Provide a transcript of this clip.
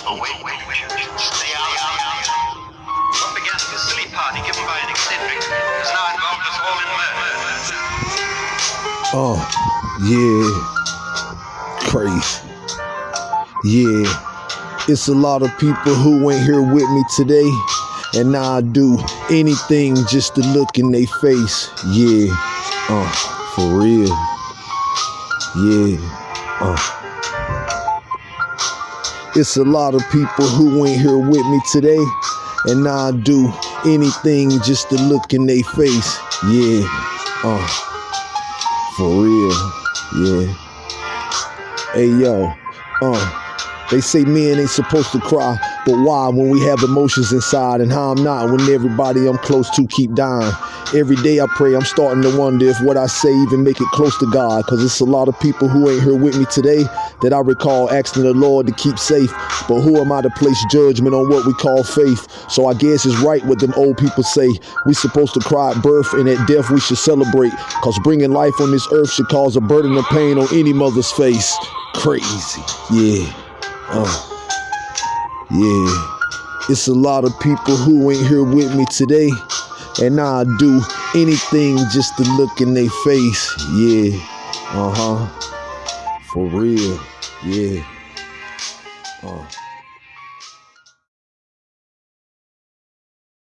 Stay out. What began as a silly party given by an eccentric has now involved us all in murder. Oh, yeah. Crazy. Yeah. It's a lot of people who ain't here with me today. And now I do anything just to look in their face. Yeah. Uh, for real. Yeah. Uh. It's a lot of people who ain't here with me today. And I do anything just to look in their face. Yeah. Uh. For real. Yeah. Hey yo. Uh. They say men ain't supposed to cry, but why when we have emotions inside and how I'm not when everybody I'm close to keep dying. Every day I pray, I'm starting to wonder if what I say even make it close to God, cause it's a lot of people who ain't here with me today that I recall asking the Lord to keep safe. But who am I to place judgment on what we call faith? So I guess it's right what them old people say. We supposed to cry at birth and at death we should celebrate, cause bringing life on this earth should cause a burden of pain on any mother's face. Crazy, yeah. Uh, yeah, it's a lot of people who ain't here with me today, and I do anything just to look in their face. Yeah, uh huh, for real. Yeah, uh.